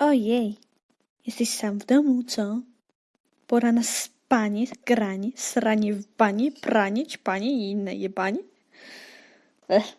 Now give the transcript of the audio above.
Ojej, jesteś sam w domu, co? Pora na spanie, granie, sranie w banie, pranie, ćpanie i inne jebanie? Ech.